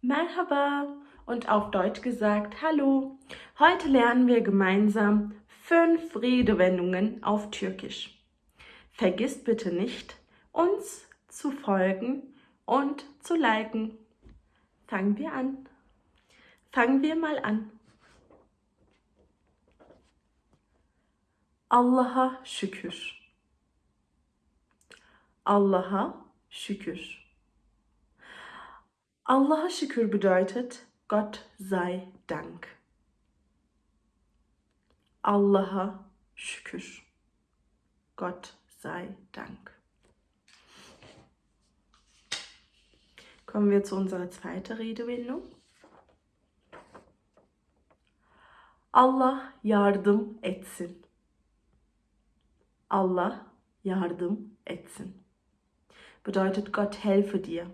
Merhaba und auf Deutsch gesagt Hallo. Heute lernen wir gemeinsam fünf Redewendungen auf Türkisch. Vergisst bitte nicht, uns zu folgen und zu liken. Fangen wir an. Fangen wir mal an. Allah'a şükür. Allah'a şükür. Allah'a şükür bedeutet Gott sei Dank. Allah'a şükür. Gott sei Dank. Kommen wir zu unserer zweiten Redewendung. Allah yardım etsin. Allah yardım etsin. Bedeutet Gott helfe dir.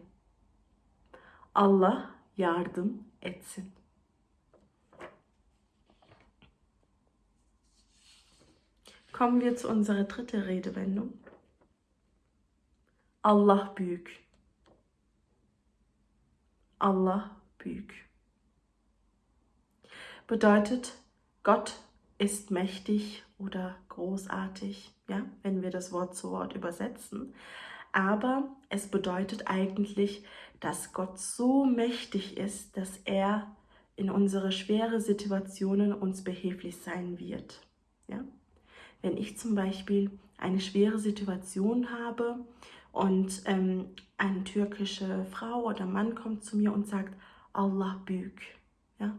Allah yardım etsin. Kommen wir zu unserer dritten Redewendung. Allah büyük. Allah büyük. Bedeutet, Gott ist mächtig oder großartig, ja, wenn wir das Wort zu Wort übersetzen. Aber es bedeutet eigentlich, dass Gott so mächtig ist, dass er in unsere schwere Situationen uns behilflich sein wird. Ja? Wenn ich zum Beispiel eine schwere Situation habe und ähm, eine türkische Frau oder Mann kommt zu mir und sagt, Allah büyük. Ja?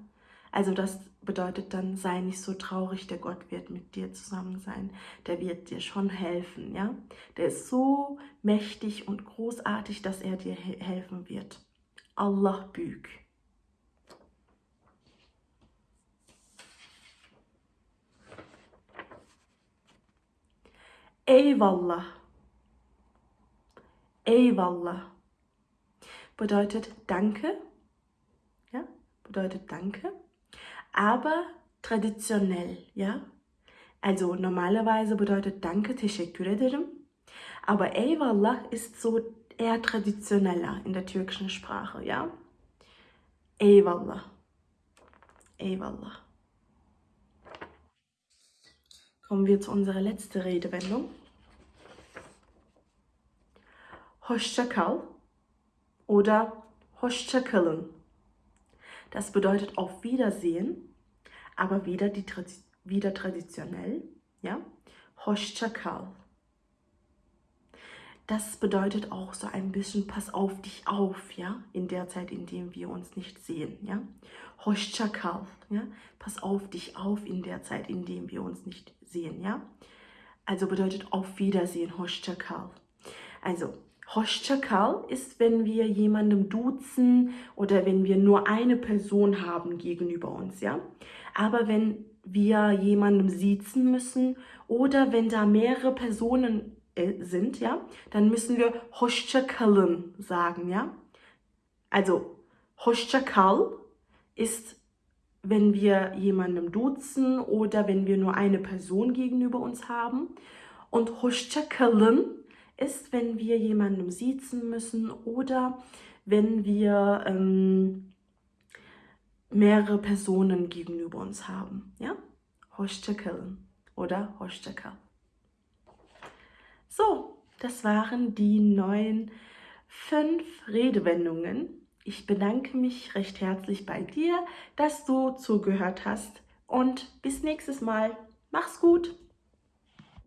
Also das bedeutet dann, sei nicht so traurig, der Gott wird mit dir zusammen sein. Der wird dir schon helfen, ja. Der ist so mächtig und großartig, dass er dir helfen wird. Allah büyük. Eyvallah. Eyvallah. Bedeutet Danke. Ja, bedeutet Danke aber traditionell, ja. Also normalerweise bedeutet Danke, teşekkür ederim. Aber Eyvallah ist so eher traditioneller in der türkischen Sprache, ja. Eyvallah. Eyvallah. Kommen wir zu unserer letzten Redewendung. Hoşça kal oder Hoşça kalın. Das bedeutet auf Wiedersehen, aber wieder, die, wieder traditionell. Ja? Hoşçakal. Das bedeutet auch so ein bisschen, pass auf dich auf, ja, in der Zeit, in der wir uns nicht sehen, ja. Hoşçakal, ja, pass auf dich auf in der Zeit, in der wir uns nicht sehen, ja. Also bedeutet auf Wiedersehen, Hoşçakal. Also Hoşçakal ist, wenn wir jemandem duzen oder wenn wir nur eine Person haben gegenüber uns, ja. Aber wenn wir jemandem siezen müssen oder wenn da mehrere Personen äh, sind, ja, dann müssen wir Hoşçakalın sagen, ja. Also Hoşçakal ist, wenn wir jemandem duzen oder wenn wir nur eine Person gegenüber uns haben. Und Hoşçakalın ist, wenn wir jemandem siezen müssen oder wenn wir ähm, mehrere Personen gegenüber uns haben. Ja? Oder Hoşçakal. So, das waren die neuen fünf Redewendungen. Ich bedanke mich recht herzlich bei dir, dass du zugehört hast und bis nächstes Mal. Mach's gut!